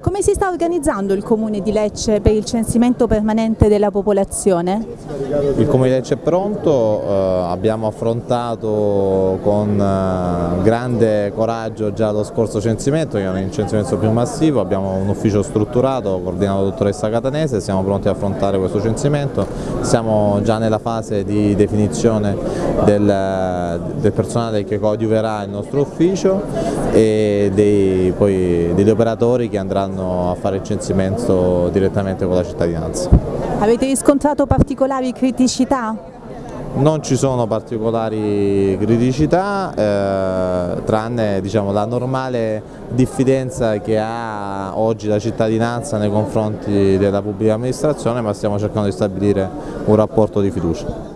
Come si sta organizzando il Comune di Lecce per il censimento permanente della popolazione? Il Comune di Lecce è pronto, eh, abbiamo affrontato con eh, grande coraggio già lo scorso censimento, che è un censimento più massivo, abbiamo un ufficio strutturato coordinato dalla dottoressa Catanese, siamo pronti ad affrontare questo censimento, siamo già nella fase di definizione del, del personale che coadiuverà il nostro ufficio e dei, poi, degli operatori che andranno andranno a fare il censimento direttamente con la cittadinanza. Avete riscontrato particolari criticità? Non ci sono particolari criticità, eh, tranne diciamo, la normale diffidenza che ha oggi la cittadinanza nei confronti della pubblica amministrazione, ma stiamo cercando di stabilire un rapporto di fiducia.